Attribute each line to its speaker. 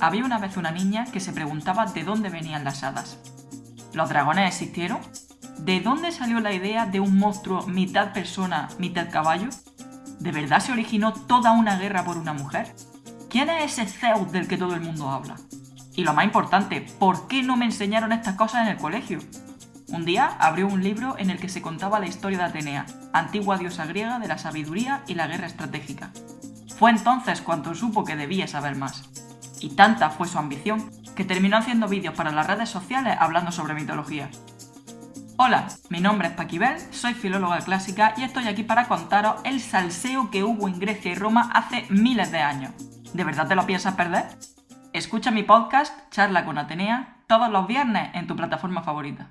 Speaker 1: Había una vez una niña que se preguntaba de dónde venían las hadas. ¿Los dragones existieron? ¿De dónde salió la idea de un monstruo mitad persona, mitad caballo? ¿De verdad se originó toda una guerra por una mujer? ¿Quién es ese Zeus del que todo el mundo habla? Y lo más importante, ¿por qué no me enseñaron estas cosas en el colegio? Un día abrió un libro en el que se contaba la historia de Atenea, antigua diosa griega de la sabiduría y la guerra estratégica. Fue entonces cuando supo que debía saber más. Y tanta fue su ambición, que terminó haciendo vídeos para las redes sociales hablando sobre mitología. Hola, mi nombre es Paquibel, soy filóloga clásica y estoy aquí para contaros el salseo que hubo en Grecia y Roma hace miles de años. ¿De verdad te lo piensas perder? Escucha mi podcast, Charla con Atenea, todos los viernes en tu plataforma favorita.